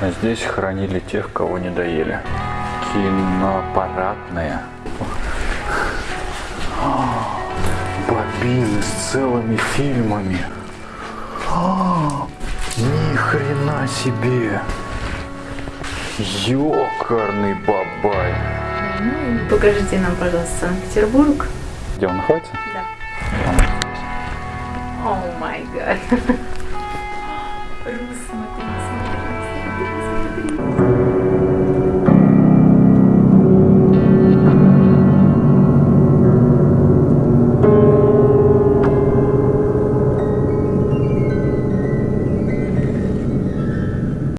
А здесь хранили тех, кого не доели. Киноаппаратные. А, Бобины с целыми фильмами. Ни хрена себе. Ёкарный бабай. Ну, Покажите нам, пожалуйста, Санкт-Петербург. Где он находится? Да. О май гад. some of